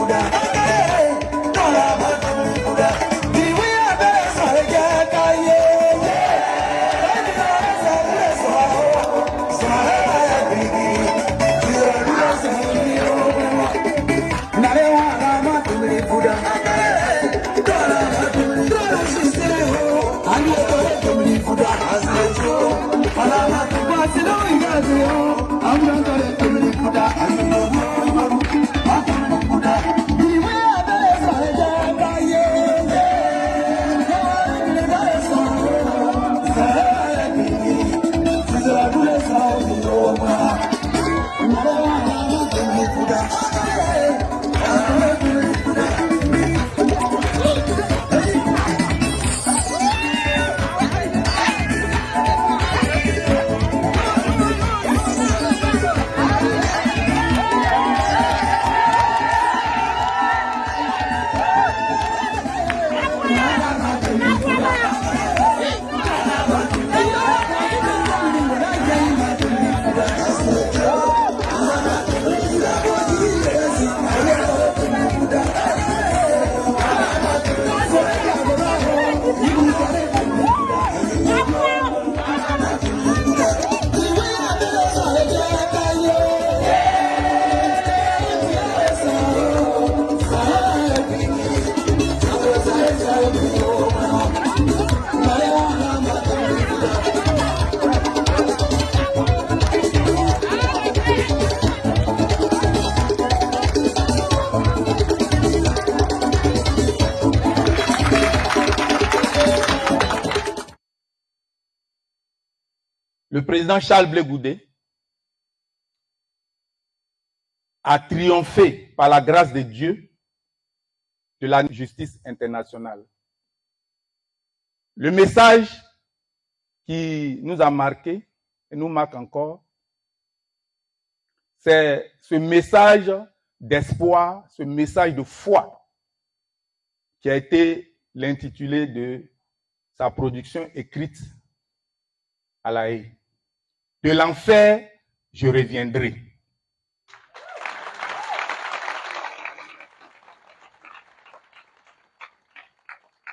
Buddha. love you. Le président Charles Blé Goudé a triomphé par la grâce de Dieu de la justice internationale. Le message qui nous a marqué et nous marque encore, c'est ce message d'espoir, ce message de foi qui a été l'intitulé de sa production écrite à la haie. De l'enfer, je reviendrai.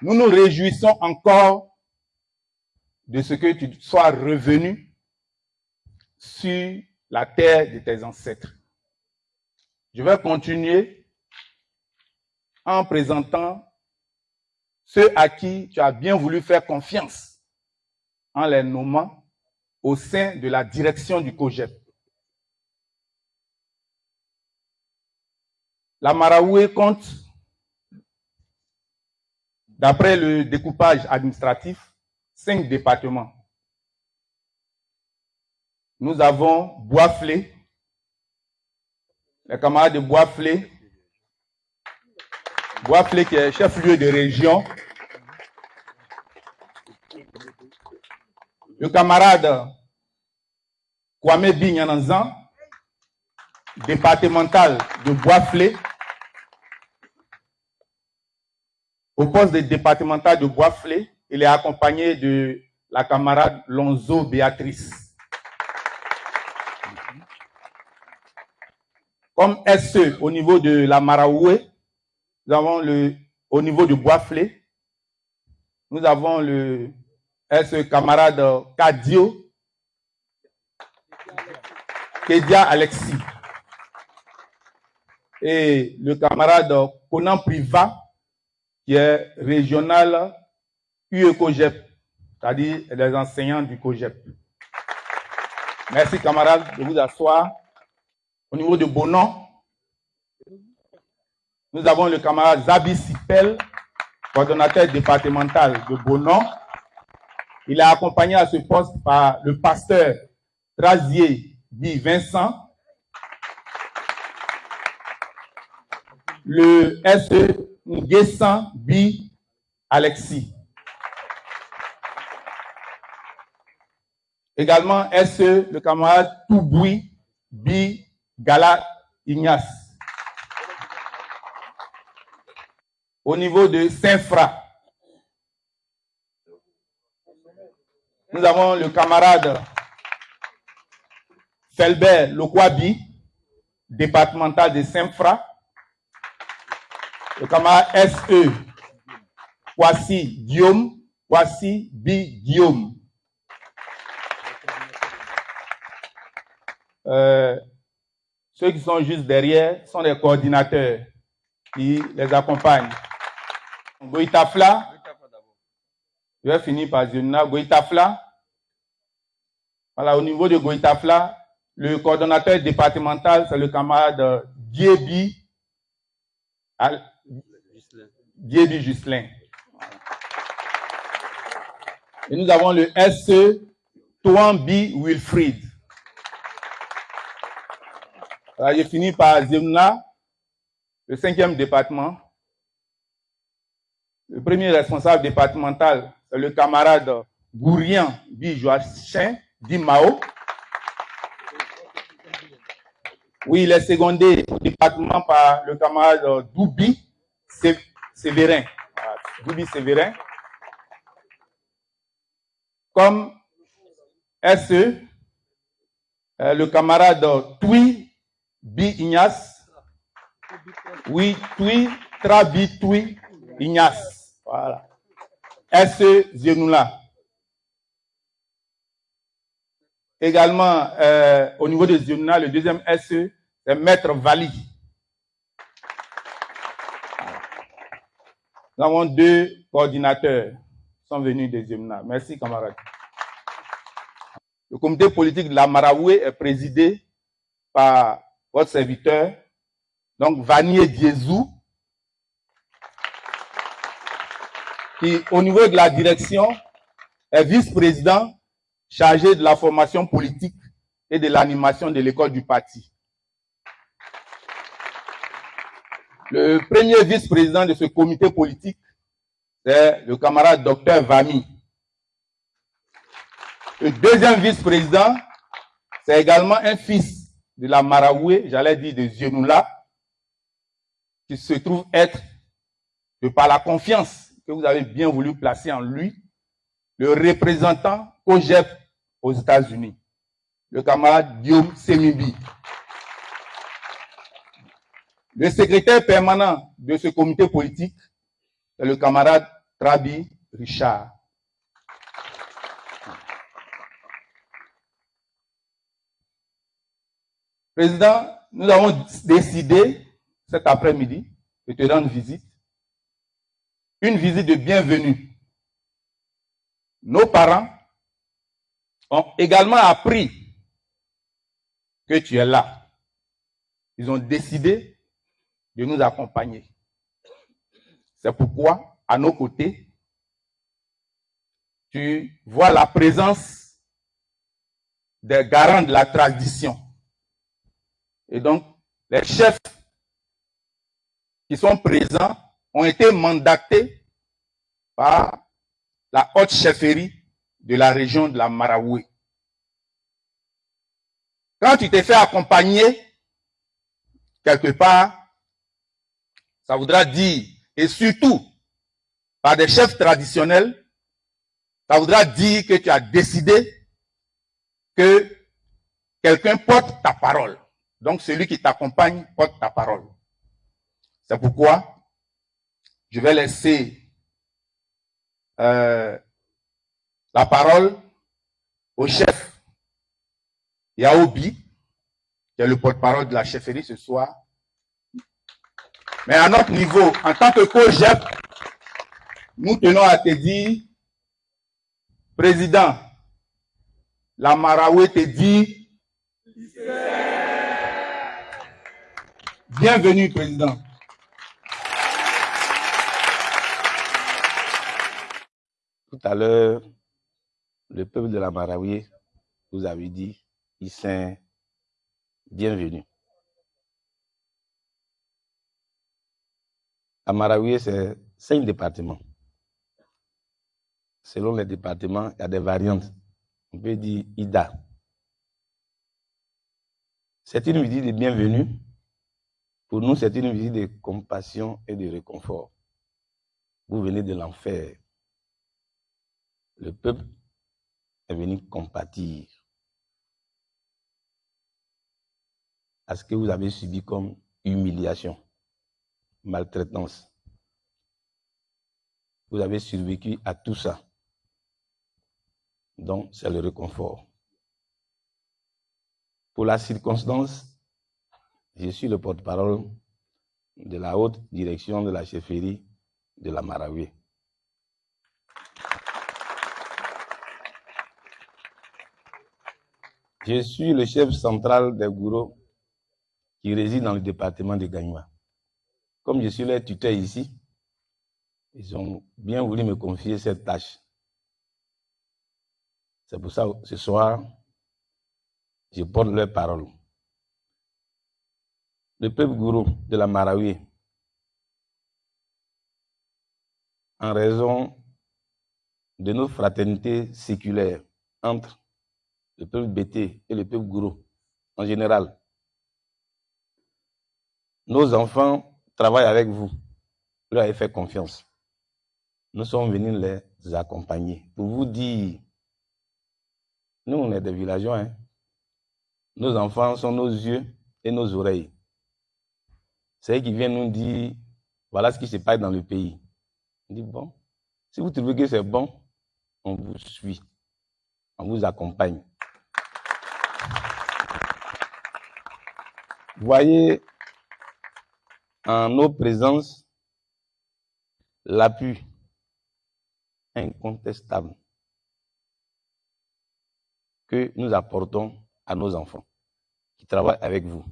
Nous nous réjouissons encore de ce que tu sois revenu sur la terre de tes ancêtres. Je vais continuer en présentant ceux à qui tu as bien voulu faire confiance en les nommant au sein de la direction du COGEP. La Maraoué compte D'après le découpage administratif, cinq départements. Nous avons Boisflé, les camarades de Boisflé, Boisflé qui est chef-lieu de région, le camarade Kwame Binyananzan, départemental de Boisflé, Au poste de départemental de Boisflé, il est accompagné de la camarade Lonzo Béatrice. Comme SE au niveau de la Maraoué, nous avons le, au niveau de Boisflé, nous avons le SE camarade Kadio, Kedia Alexis. Et le camarade Conan Priva, qui est régional UECOGEP, c'est-à-dire les enseignants du COGEP. Merci camarades de vous asseoir. Au niveau de Bonan, nous avons le camarade Zabi Sipel, coordonnateur départemental de Bonan. Il est accompagné à ce poste par le pasteur Trazier dit Vincent, le SE Nguessan Bi Alexis. Également, SE, le camarade Touboui Bi Gala Ignace. Au niveau de Saint-Fra, nous avons le camarade Felbert Lokwabi, départemental de Saint-Fra le camarade SE, voici Guillaume, voici B Guillaume. Euh, ceux qui sont juste derrière sont les coordinateurs qui les accompagnent. Goïtafla, je vais finir par Zionina. Goïtafla, voilà, au niveau de Goïtafla, le coordonnateur départemental, c'est le camarade Diebi Dieu Juscelin. Et nous avons le SE Touambi Wilfried. Alors, j'ai fini par Zemna, le cinquième département. Le premier responsable départemental, c'est le camarade Gourian Bi Joachim dit Mao. Oui, il est secondé au département par le camarade Doubi Sévérin. Doubi Sévérin. Comme SE, euh, le camarade Tui Bi Ignace. Oui, Tui Trabi Tui Ignace. Voilà. SE Zenoula. Également, euh, au niveau de Zenoula, le deuxième SE, c'est Maître Vali. Nous avons deux coordinateurs qui sont venus des Yemna. Merci, camarades. Le comité politique de la Maraoué est présidé par votre serviteur, donc Vanier Diezou, qui, au niveau de la direction, est vice-président chargé de la formation politique et de l'animation de l'école du parti. Le premier vice-président de ce comité politique, c'est le camarade docteur Vami. Le deuxième vice-président, c'est également un fils de la Maraoué, j'allais dire de Zionoula, qui se trouve être, de par la confiance que vous avez bien voulu placer en lui, le représentant OGEP aux États-Unis, le camarade Guillaume Semibi. Le secrétaire permanent de ce comité politique est le camarade Trabi Richard. Président, nous avons décidé cet après-midi de te rendre visite. Une visite de bienvenue. Nos parents ont également appris que tu es là. Ils ont décidé de nous accompagner. C'est pourquoi, à nos côtés, tu vois la présence des garants de la tradition. Et donc, les chefs qui sont présents ont été mandatés par la haute chefferie de la région de la Maraoué. Quand tu t'es fait accompagner quelque part, ça voudra dire, et surtout par des chefs traditionnels, ça voudra dire que tu as décidé que quelqu'un porte ta parole. Donc celui qui t'accompagne porte ta parole. C'est pourquoi je vais laisser euh, la parole au chef Yaobi, qui est le porte-parole de la chefferie ce soir. Mais à notre niveau, en tant que co-GEP, nous tenons à te dire, Président, la Maraoué te dit, bienvenue, Président. Tout à l'heure, le peuple de la Maraouie vous avez dit, ils sont bienvenus. La Maraouie, c'est cinq départements. Selon les départements, il y a des variantes. On peut dire IDA. C'est une visite de bienvenue. Pour nous, c'est une visite de compassion et de réconfort. Vous venez de l'enfer. Le peuple est venu compatir à ce que vous avez subi comme humiliation, maltraitance. Vous avez survécu à tout ça. Donc, c'est le réconfort. Pour la circonstance, je suis le porte-parole de la haute direction de la chefferie de la Maraouie. Je suis le chef central des gourous qui réside dans le département de Gagnoua. Comme je suis leur tuteur ici, ils ont bien voulu me confier cette tâche. C'est pour ça que ce soir, je porte leur parole. Le peuple gourou de la Marawi, en raison de nos fraternités séculaires entre le peuple Bété et le peuple Gourou en général. Nos enfants travaillent avec vous. Vous leur avez fait confiance. Nous sommes venus les accompagner pour vous dire, nous on est des villageois, hein. nos enfants sont nos yeux et nos oreilles. C'est eux qui viennent nous dire, voilà ce qui se passe dans le pays. On dit, bon, si vous trouvez que c'est bon, on vous suit, on vous accompagne. Voyez en nos présences l'appui incontestable que nous apportons à nos enfants qui travaillent avec vous.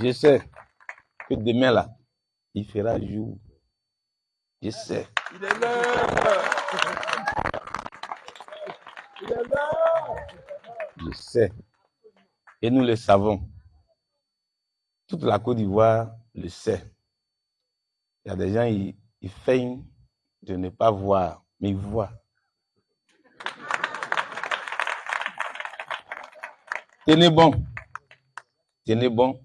Je sais que demain là, il fera jour. Je sais. Je sais. Et nous le savons. Toute la Côte d'Ivoire le sait. Il y a des gens, ils feignent de ne pas voir, mais ils voient. Tenez bon. Tenez bon.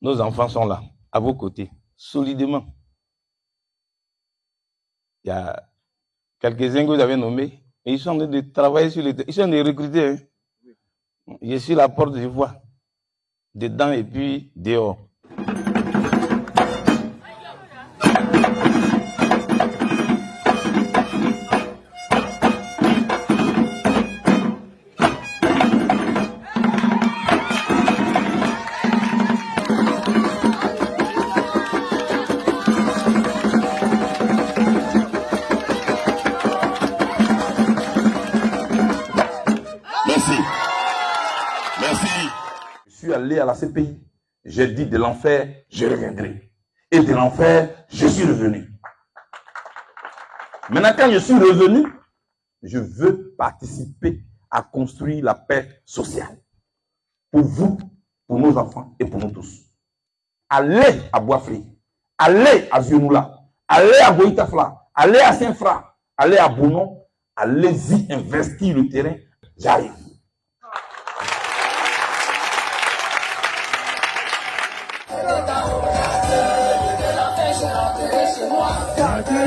Nos enfants sont là, à vos côtés, solidement. Il y a quelques-uns que vous avez nommés, et ils sont en train de travailler sur les... Ils sont en train de recruter. Hein. Je suis la porte, je vois. Dedans et puis dehors. Allé à la CPI. J'ai dit de l'enfer, je reviendrai. Et de l'enfer, je suis revenu. Maintenant, quand je suis revenu, je veux participer à construire la paix sociale. Pour vous, pour nos enfants et pour nous tous. Allez à Boisfri, allez à Zionoula, allez à Boïtafla, allez à Saint-Fra, allez à Bonon, allez-y investir le terrain. J'arrive. Daddy.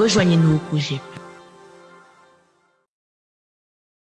Rejoignez-nous au projet